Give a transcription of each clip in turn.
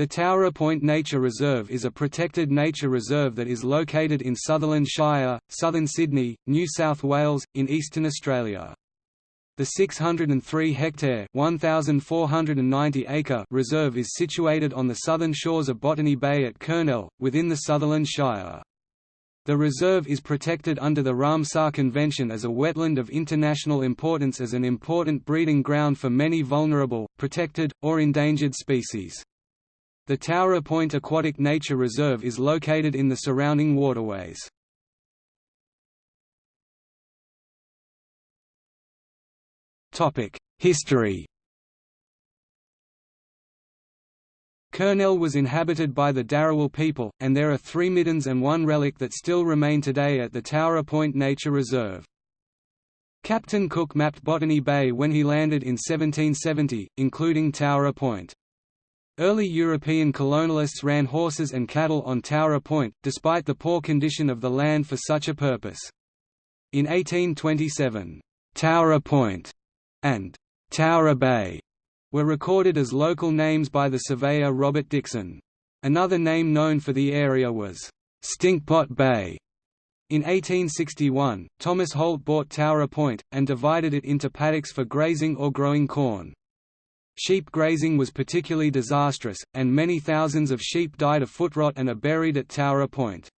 The Towra Point Nature Reserve is a protected nature reserve that is located in Sutherland Shire, southern Sydney, New South Wales, in eastern Australia. The 603-hectare (1,490-acre) reserve is situated on the southern shores of Botany Bay at Kurnell, within the Sutherland Shire. The reserve is protected under the Ramsar Convention as a wetland of international importance as an important breeding ground for many vulnerable, protected, or endangered species. The Towra Point Aquatic Nature Reserve is located in the surrounding waterways. History Kurnell was inhabited by the Dharawal people, and there are three middens and one relic that still remain today at the Towra Point Nature Reserve. Captain Cook mapped Botany Bay when he landed in 1770, including Towra Point. Early European colonialists ran horses and cattle on Towra Point, despite the poor condition of the land for such a purpose. In 1827, Towra Point and Towra Bay were recorded as local names by the surveyor Robert Dixon. Another name known for the area was Stinkpot Bay. In 1861, Thomas Holt bought Towra Point, and divided it into paddocks for grazing or growing corn. Sheep grazing was particularly disastrous, and many thousands of sheep died of foot rot and are buried at Towra Point.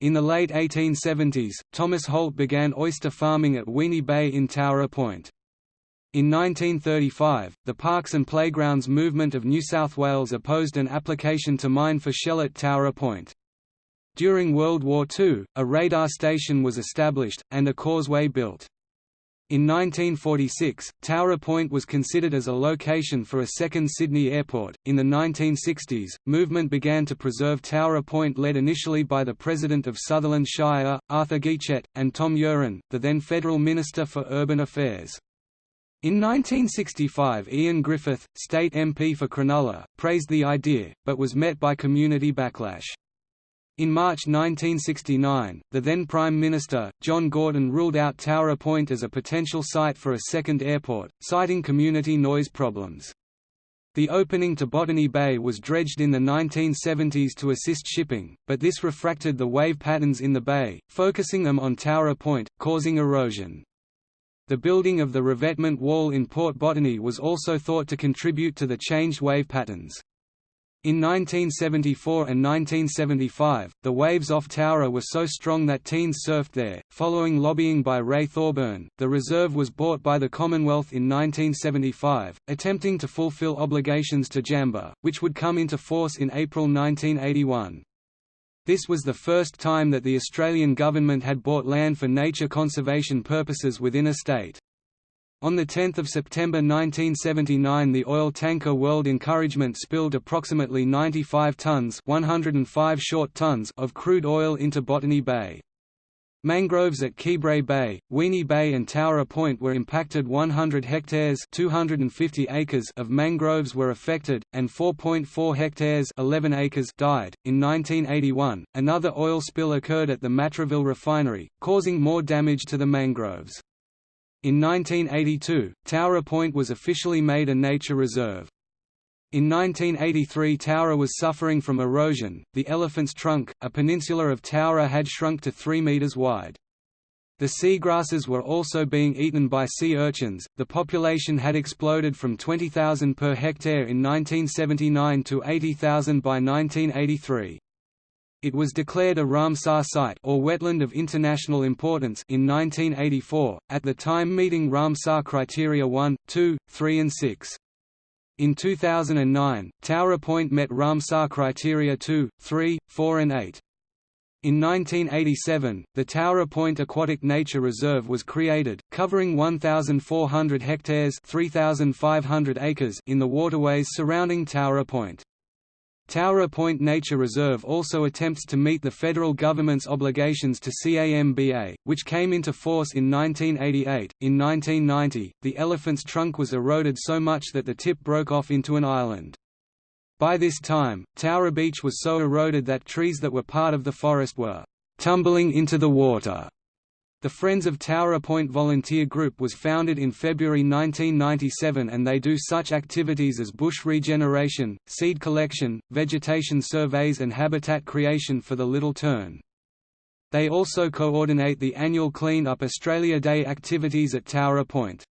In the late 1870s, Thomas Holt began oyster farming at Weeny Bay in Towra Point. In 1935, the Parks and Playgrounds movement of New South Wales opposed an application to mine for shell at Towra Point. During World War II, a radar station was established, and a causeway built. In 1946, Towra Point was considered as a location for a second Sydney airport. In the 1960s, movement began to preserve Towra Point led initially by the President of Sutherland Shire, Arthur Gietzelt, and Tom Uren, the then Federal Minister for Urban Affairs. In 1965 Ian Griffith, state MP for Cronulla, praised the idea, but was met by community backlash. In March 1969, the then Prime Minister, John Gorton ruled out Towra Point as a potential site for a second airport, citing community noise problems. The opening to Botany Bay was dredged in the 1970s to assist shipping, but this refracted the wave patterns in the bay, focusing them on Towra Point, causing erosion. The building of the revetment wall in Port Botany was also thought to contribute to the changed wave patterns. In 1974 and 1975, the waves off Towra were so strong that teens surfed there. Following lobbying by Ray Thorburn, the reserve was bought by the Commonwealth in 1975, attempting to fulfill obligations to JAMBA, which would come into force in April 1981. This was the first time that the Australian government had bought land for nature conservation purposes within a state. On 10 September 1979 the oil tanker World Encouragement spilled approximately 95 tons 105 short tons of crude oil into Botany Bay. Mangroves at Quibray Bay, Weeny Bay and Towra Point were impacted 100 hectares 250 acres of mangroves were affected, and 4.4 hectares 11 acres died. In 1981, another oil spill occurred at the Matraville refinery, causing more damage to the mangroves. In 1982, Towra Point was officially made a nature reserve. In 1983 Towra was suffering from erosion, the Elephant's Trunk, a peninsula of Towra had shrunk to 3 metres wide. The seagrasses were also being eaten by sea urchins. The population had exploded from 20,000 per hectare in 1979 to 80,000 by 1983. It was declared a Ramsar site or wetland of international importance in 1984, at the time meeting Ramsar criteria 1, 2, 3 and 6. In 2009, Towra Point met Ramsar criteria 2, 3, 4 and 8. In 1987, the Towra Point Aquatic Nature Reserve was created, covering 1,400 hectares 3,500 acres in the waterways surrounding Towra Point. Towra Point Nature Reserve also attempts to meet the federal government's obligations to CAMBA, which came into force in 1988. In 1990, the elephant's trunk was eroded so much that the tip broke off into an island. By this time, Towra Beach was so eroded that trees that were part of the forest were tumbling into the water. The Friends of Towra Point volunteer group was founded in February 1997 and they do such activities as bush regeneration, seed collection, vegetation surveys and habitat creation for the Little Tern. They also coordinate the annual Clean Up Australia Day activities at Towra Point.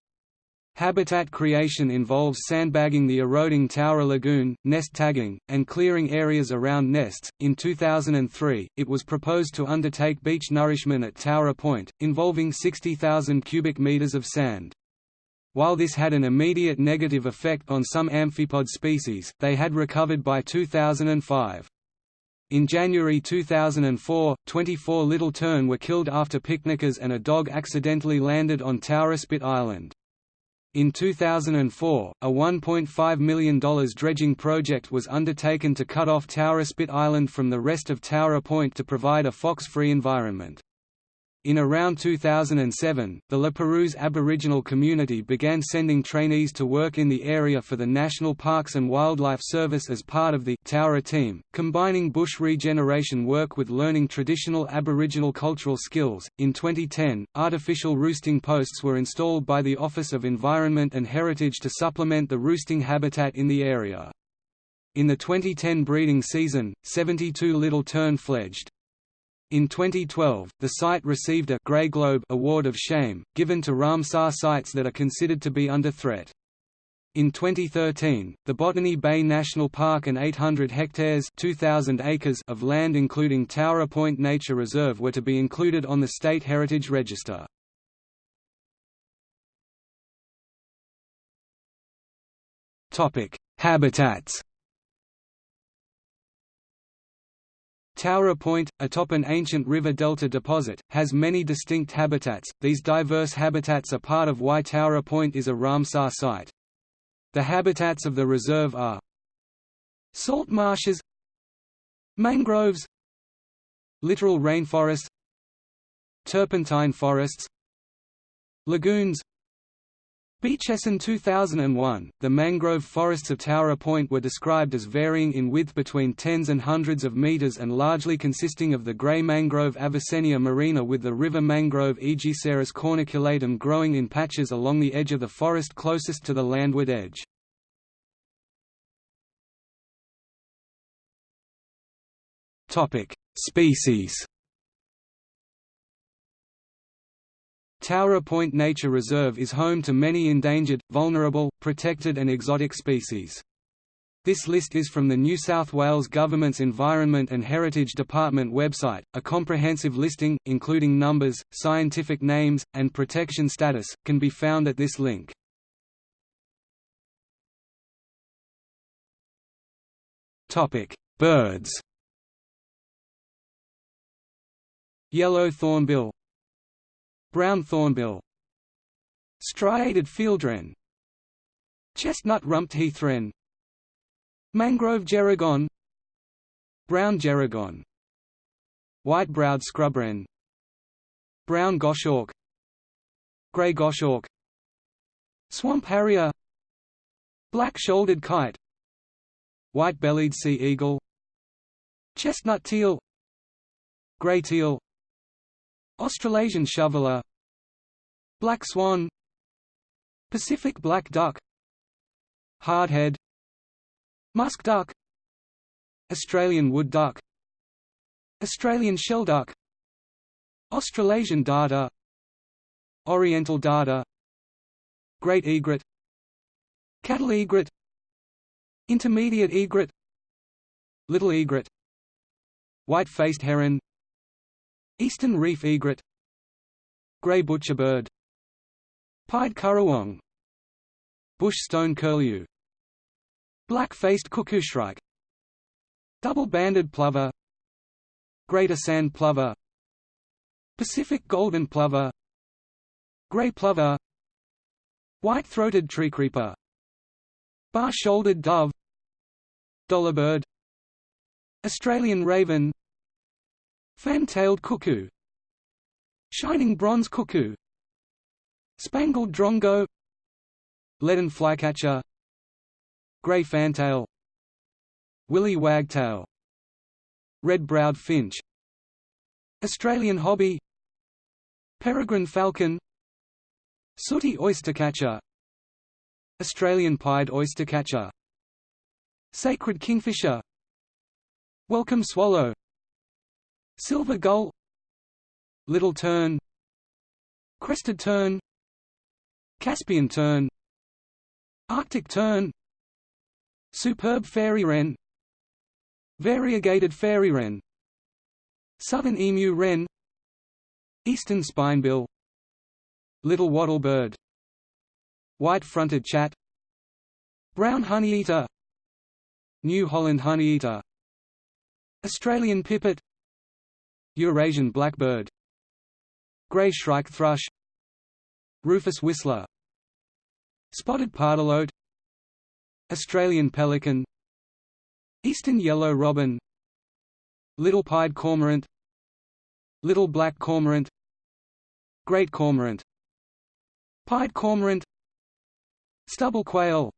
Habitat creation involves sandbagging the eroding Towra Lagoon, nest tagging, and clearing areas around nests. In 2003, it was proposed to undertake beach nourishment at Towra Point, involving 60,000 cubic meters of sand. While this had an immediate negative effect on some amphipod species, they had recovered by 2005. In January 2004, 24 little tern were killed after picnickers and a dog accidentally landed on Towra Spit Island. In 2004, a $1.5 million dredging project was undertaken to cut off Towra Spit Island from the rest of Towra Point to provide a fox-free environment. In around 2007, the La Perouse Aboriginal community began sending trainees to work in the area for the National Parks and Wildlife Service as part of the Towra team, combining bush regeneration work with learning traditional Aboriginal cultural skills. In 2010, artificial roosting posts were installed by the Office of Environment and Heritage to supplement the roosting habitat in the area. In the 2010 breeding season, 72 little tern fledged. In 2012, the site received a Grey Globe Award of Shame, given to Ramsar sites that are considered to be under threat. In 2013, the Botany Bay National Park and 800 hectares 2,000 acres of land including Towra Point Nature Reserve were to be included on the State Heritage Register. Habitats Towra Point, atop an ancient river delta deposit, has many distinct habitats. These diverse habitats are part of why Towra Point is a Ramsar site. The habitats of the reserve are salt marshes, mangroves, littoral rainforests, turpentine forests, lagoons, Beachessen 2001, the mangrove forests of Towra Point were described as varying in width between tens and hundreds of meters and largely consisting of the grey mangrove Avicennia marina with the river mangrove Aegiceras corniculatum growing in patches along the edge of the forest closest to the landward edge. Species Towra Point Nature Reserve is home to many endangered, vulnerable, protected and exotic species. This list is from the New South Wales Government's Environment and Heritage Department website. A comprehensive listing, including numbers, scientific names, and protection status, can be found at this link. Topic: Birds. Yellow thornbill, Brown thornbill Striated fieldwren Chestnut-rumped heathwren Mangrove gerygone Brown gerygone White-browed scrubwren Brown goshawk. Grey goshawk. Swamp harrier. Black-shouldered kite. White-bellied sea eagle. Chestnut teal. Grey teal. Australasian shoveler Black swan Pacific black duck Hardhead Musk duck Australian wood duck Australian shelduck Australasian darter Oriental darter Great egret Cattle egret Intermediate egret Little egret White-faced heron Eastern reef egret Grey butcherbird Pied currawong Bush stone curlew. Black-faced cuckoo shrike Double-banded plover. Greater sand plover. Pacific golden plover. Grey plover. White-throated treecreeper Bar-shouldered dove. Dollarbird Australian raven. Fan-tailed cuckoo. Shining bronze cuckoo Spangled drongo. Leaden flycatcher. Grey fantail. Willy wagtail. Red-browed finch. Australian hobby. Peregrine falcon. Sooty oystercatcher Australian pied oystercatcher Sacred kingfisher. Welcome swallow. Silver gull. Little tern. Crested tern Caspian tern. Arctic tern. Superb fairy wren. Variegated fairy wren. Southern emu wren. Eastern spinebill. Little wattlebird White-fronted chat. Brown honeyeater New Holland honeyeater Australian pipit. Eurasian blackbird. Grey shrike thrush Rufous whistler. Spotted pardalote Australian pelican. Eastern yellow robin. Little pied cormorant. Little black cormorant. Great cormorant. Pied cormorant. Stubble quail.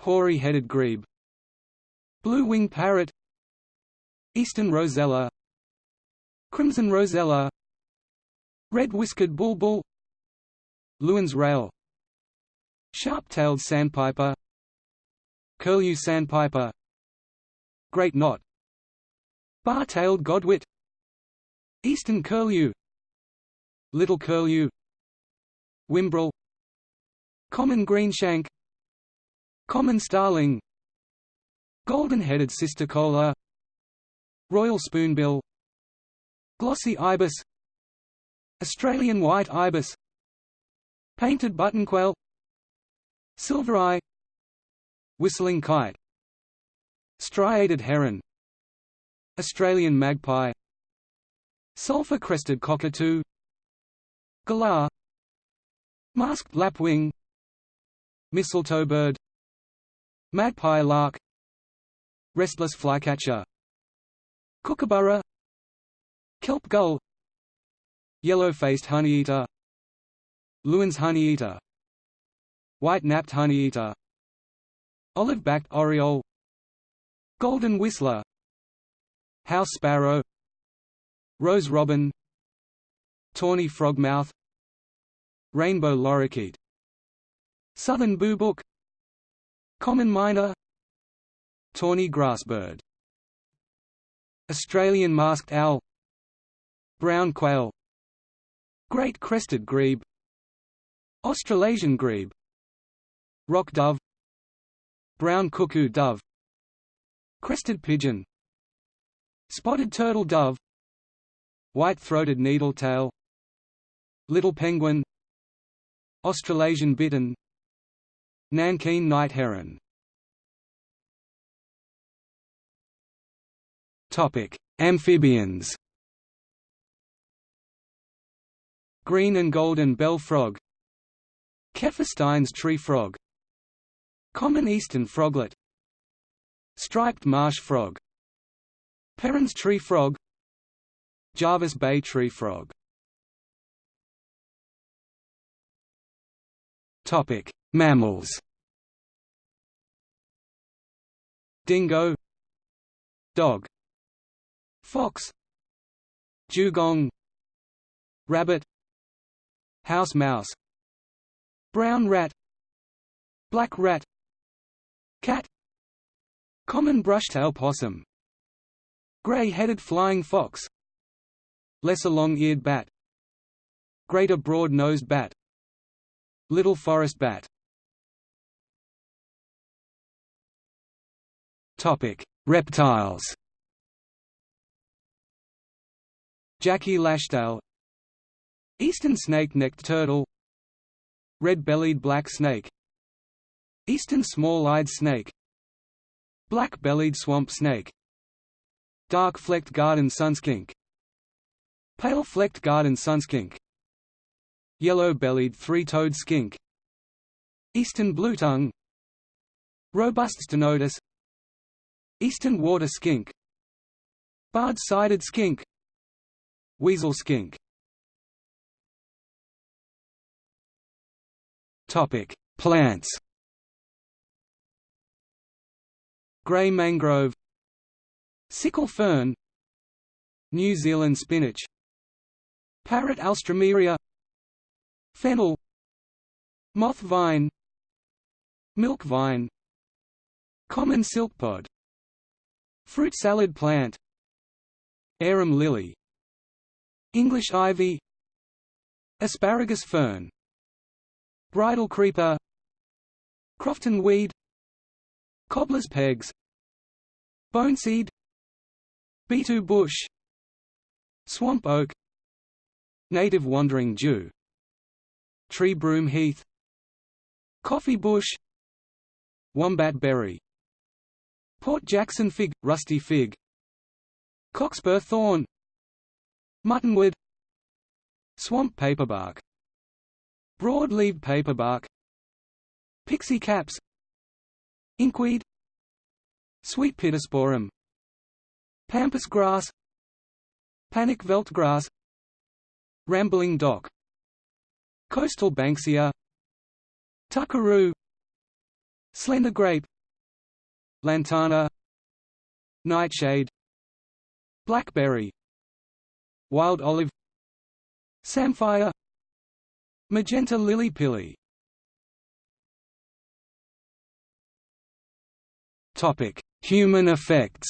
Hoary-headed grebe. Blue-winged parrot. Eastern rosella. Crimson rosella. Red-whiskered bulbul Lewin's rail Sharp-tailed sandpiper. Curlew sandpiper. Great knot. Bar-tailed godwit. Eastern curlew. Little curlew. Whimbrel Common greenshank. Common starling. Golden-headed cisticola Royal spoonbill. Glossy ibis. Australian white ibis Painted buttonquail Silver eye. Whistling kite. Striated heron. Australian magpie. Sulphur-crested cockatoo. Galah. Masked lapwing. Mistletoe bird. Magpie lark. Restless flycatcher. Kookaburra. Kelp gull. Yellow-faced honeyeater Lewin's honeyeater White-napped honeyeater Olive-backed oriole. Golden whistler. House sparrow. Rose robin. Tawny frogmouth Rainbow lorikeet. Southern boobook Common myna. Tawny grassbird Australian masked owl. Brown quail. Great crested grebe Australasian grebe. Rock dove. Brown cuckoo dove. Crested pigeon. Spotted turtle dove. White-throated needletail. Little penguin. Australasian bittern Nankeen night heron. Amphibians. Green and golden bell frog Keferstein's tree frog. Common eastern froglet. Striped marsh frog. Peron's tree frog. Jervis Bay tree frog. Topic: Mammals. Dingo. Dog. Fox. Dugong. Rabbit. House mouse Brown rat Black rat Cat Common brushtail possum Gray-headed flying fox Lesser long-eared bat Greater broad-nosed bat Little forest bat Topic: Reptiles. Jacky lashtail Eastern snake-necked turtle Red-bellied black snake Eastern small-eyed snake Black-bellied swamp snake Dark-flecked garden sunskink Pale-flecked garden sunskink Yellow-bellied three-toed skink Eastern blue tongue Robust ctenotus Eastern water skink Barred-sided skink Weasel skink Topic: Plants. Grey mangrove, sickle fern, New Zealand spinach, Parrot alstroemeria Fennel. Moth vine. Milk vine. Common silkpod Fruit salad plant. Arum lily. English ivy. Asparagus fern Bridal creeper. Crofton weed. Cobbler's pegs. Boneseed Beetle bush. Swamp oak. Native wandering Jew. Tree broom heath. Coffee bush. Wombat berry. Port Jackson fig, rusty fig. Cockspur thorn. Muttonwood. Swamp paperbark Broad-leaved paperbark Pixie caps Inkweed Sweet pittosporum Pampas grass Panic veldtgrass Rambling dock Coastal banksia Tuckeroo Slender grape Lantana Nightshade Blackberry Wild olive Samphire Magenta lily pilly Human effects.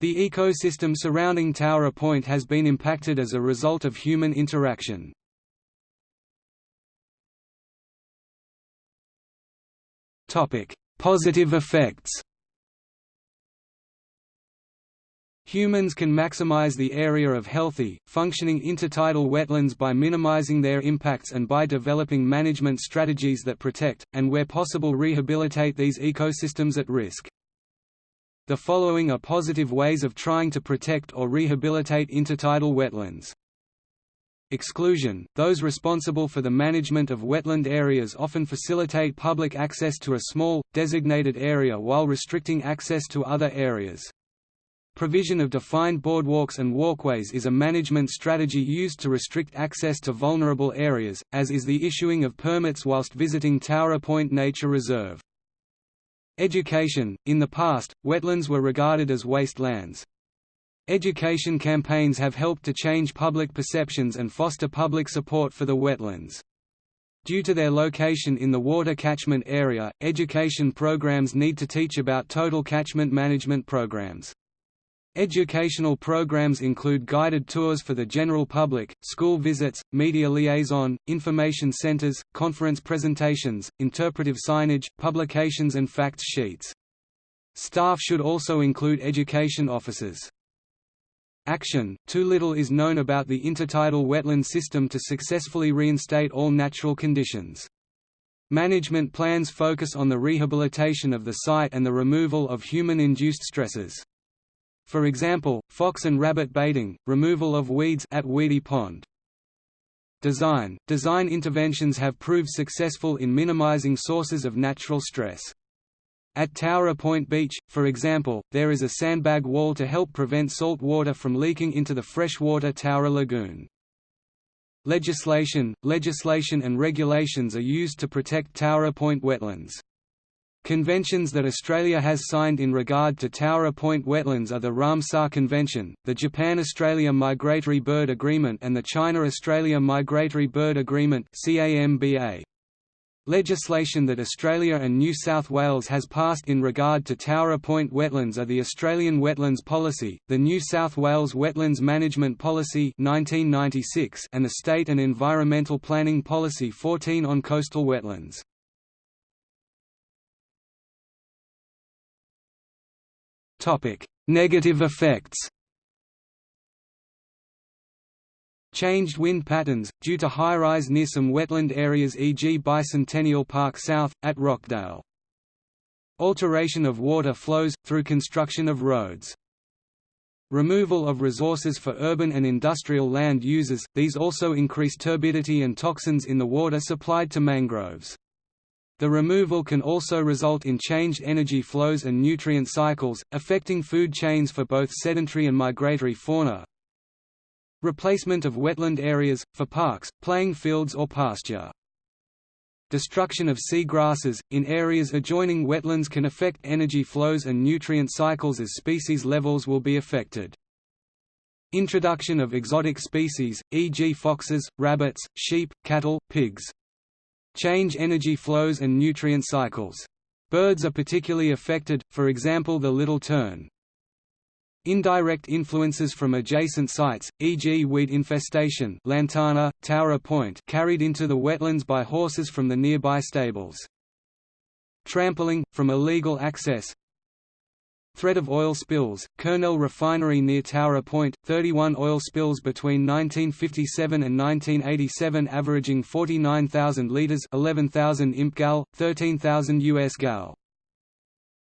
The ecosystem surrounding Towra Point has been impacted as a result of human interaction. Positive effects Humans can maximize the area of healthy, functioning intertidal wetlands by minimizing their impacts and by developing management strategies that protect, and where possible rehabilitate these ecosystems at risk. The following are positive ways of trying to protect or rehabilitate intertidal wetlands. Exclusion – Those responsible for the management of wetland areas often facilitate public access to a small, designated area while restricting access to other areas. Provision of defined boardwalks and walkways is a management strategy used to restrict access to vulnerable areas, as is the issuing of permits whilst visiting Towra Point Nature Reserve. Education – In the past, wetlands were regarded as wastelands. Education campaigns have helped to change public perceptions and foster public support for the wetlands. Due to their location in the water catchment area, education programs need to teach about total catchment management programs. Educational programs include guided tours for the general public, school visits, media liaison, information centers, conference presentations, interpretive signage, publications and facts sheets. Staff should also include education officers. Action – Too little is known about the intertidal wetland system to successfully reinstate all natural conditions. Management plans focus on the rehabilitation of the site and the removal of human-induced stresses. For example, fox and rabbit baiting, removal of weeds at Weedy Pond. Design – Design interventions have proved successful in minimizing sources of natural stress. At Towra Point Beach, for example, there is a sandbag wall to help prevent salt water from leaking into the freshwater Towra Lagoon. Legislation – Legislation and regulations are used to protect Towra Point wetlands. Conventions that Australia has signed in regard to Towra Point wetlands are the Ramsar Convention, the Japan-Australia Migratory Bird Agreement and the China-Australia Migratory Bird Agreement Legislation that Australia and New South Wales has passed in regard to Towra Point wetlands are the Australian Wetlands Policy, the New South Wales Wetlands Management Policy 1996 and the State and Environmental Planning Policy 14 on coastal wetlands. Negative effects Changed wind patterns, due to high-rise near some wetland areas e.g. Bicentennial Park South, at Rockdale. Alteration of water flows, through construction of roads. Removal of resources for urban and industrial land uses, these also increase turbidity and toxins in the water supplied to mangroves. The removal can also result in changed energy flows and nutrient cycles, affecting food chains for both sedentary and migratory fauna. Replacement of wetland areas, for parks, playing fields or pasture. Destruction of sea grasses, in areas adjoining wetlands can affect energy flows and nutrient cycles as species levels will be affected. Introduction of exotic species, e.g. foxes, rabbits, sheep, cattle, pigs. Change energy flows and nutrient cycles. Birds are particularly affected, for example the little tern. Indirect influences from adjacent sites, e.g. weed infestation Lantana, Towra Point carried into the wetlands by horses from the nearby stables. Trampling, from illegal access Threat of oil spills, Kurnell Refinery near Towra Point, 31 oil spills between 1957 and 1987 averaging 49,000 litres 11,000 imp gal, 13,000 US gal.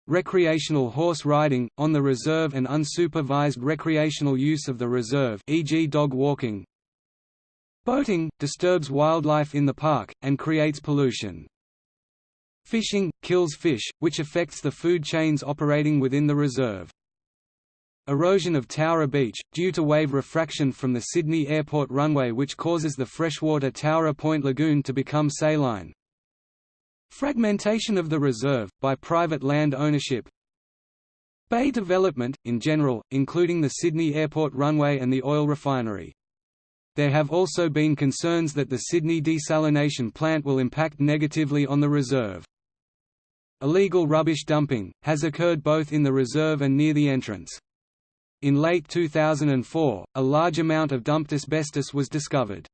Recreational horse riding, on the reserve and unsupervised recreational use of the reserve e.g. dog walking. Boating, disturbs wildlife in the park, and creates pollution. Fishing, kills fish, which affects the food chains operating within the reserve. Erosion of Towra Beach, due to wave refraction from the Sydney Airport runway which causes the freshwater Towra Point Lagoon to become saline. Fragmentation of the reserve, by private land ownership Bay development, in general, including the Sydney Airport runway and the oil refinery. There have also been concerns that the Sydney desalination plant will impact negatively on the reserve. Illegal rubbish dumping, has occurred both in the reserve and near the entrance. In late 2004, a large amount of dumped asbestos was discovered.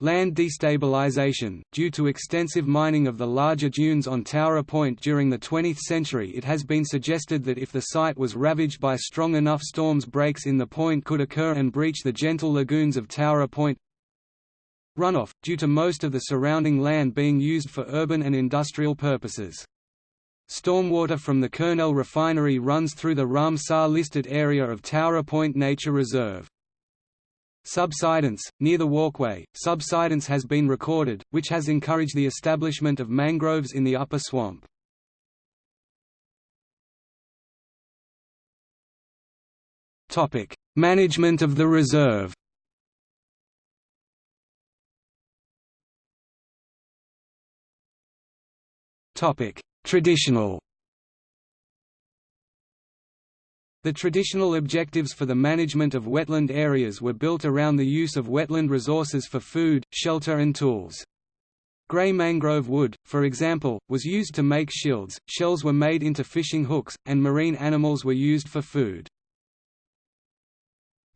Land destabilization Due to extensive mining of the larger dunes on Towra Point during the 20th century it has been suggested that if the site was ravaged by strong enough storms breaks in the point could occur and breach the gentle lagoons of Towra Point. Runoff, due to most of the surrounding land being used for urban and industrial purposes. Stormwater from the Kurnell refinery runs through the Ramsar-listed area of Towra Point Nature Reserve. Subsidence, near the walkway, subsidence has been recorded, which has encouraged the establishment of mangroves in the upper swamp. Management of the reserve Traditional The traditional objectives for the management of wetland areas were built around the use of wetland resources for food, shelter and tools. Grey mangrove wood, for example, was used to make shields, shells were made into fishing hooks, and marine animals were used for food.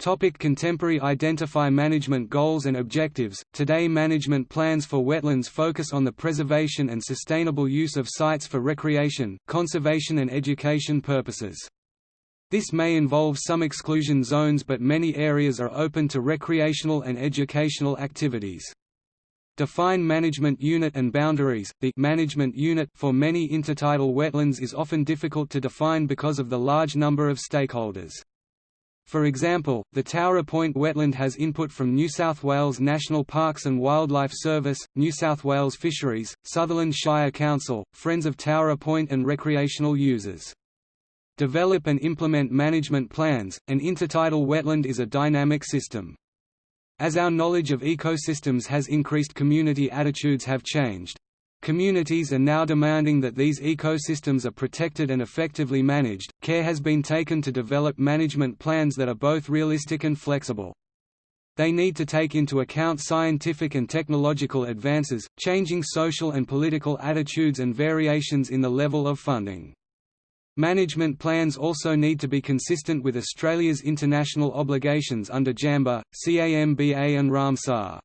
Topic contemporary Identify management goals and objectives Today management plans for wetlands focus on the preservation and sustainable use of sites for recreation, conservation and education purposes. This may involve some exclusion zones but many areas are open to recreational and educational activities. Define management unit and boundaries. The management unit for many intertidal wetlands is often difficult to define because of the large number of stakeholders. For example, the Towra Point wetland has input from New South Wales National Parks and Wildlife Service, New South Wales Fisheries, Sutherland Shire Council, Friends of Towra Point and recreational users. Develop and implement management plans. An intertidal wetland is a dynamic system. As our knowledge of ecosystems has increased community attitudes have changed. Communities are now demanding that these ecosystems are protected and effectively managed. Care has been taken to develop management plans that are both realistic and flexible. They need to take into account scientific and technological advances, changing social and political attitudes and variations in the level of funding. Management plans also need to be consistent with Australia's international obligations under JAMBA, CAMBA and Ramsar.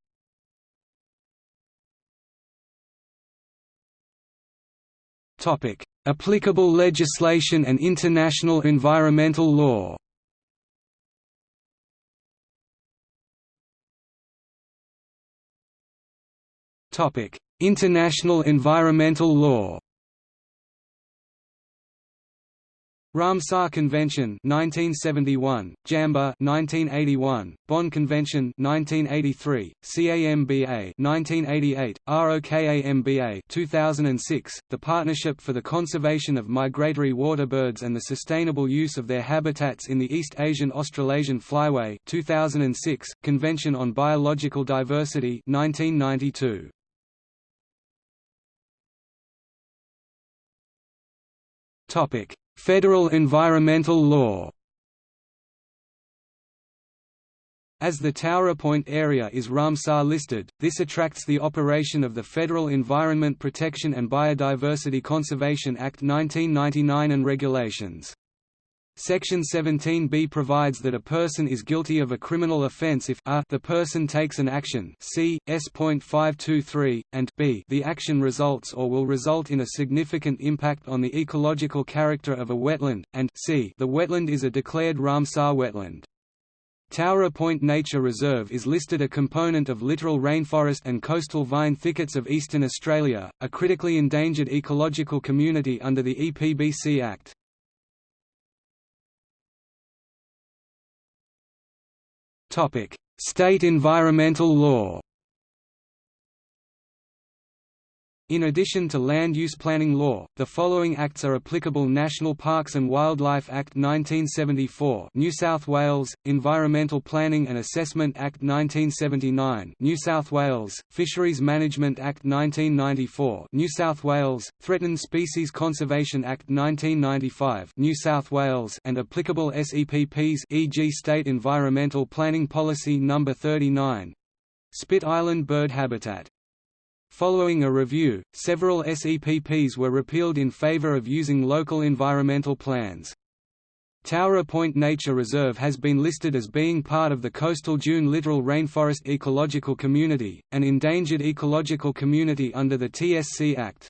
Topic: Applicable legislation and international environmental law. Topic: International environmental law. Ramsar Convention 1971, JAMBA 1981, Bonn Convention 1983, CAMBA 1988, ROKAMBA 2006, the Partnership for the Conservation of Migratory Waterbirds and the Sustainable Use of Their Habitats in the East Asian Australasian Flyway 2006, Convention on Biological Diversity 1992. Topic Federal environmental law As the Towra Point area is Ramsar listed, this attracts the operation of the Federal Environment Protection and Biodiversity Conservation Act 1999 and regulations. Section 17b provides that a person is guilty of a criminal offence if a the person takes an action c. s.523, and b the action results or will result in a significant impact on the ecological character of a wetland, and c the wetland is a declared Ramsar wetland. Towra Point Nature Reserve is listed a component of littoral rainforest and coastal vine thickets of eastern Australia, a critically endangered ecological community under the EPBC Act. State environmental law In addition to land use planning law, the following acts are applicable National Parks and Wildlife Act 1974 New South Wales, Environmental Planning and Assessment Act 1979 New South Wales, Fisheries Management Act 1994 New South Wales, Threatened Species Conservation Act 1995 New South Wales and applicable SEPPs e.g. State Environmental Planning Policy No. 39 Spit Island Bird Habitat Following a review, several SEPPs were repealed in favor of using local environmental plans. Towra Point Nature Reserve has been listed as being part of the Coastal Dune Littoral Rainforest Ecological Community, an endangered ecological community under the TSC Act.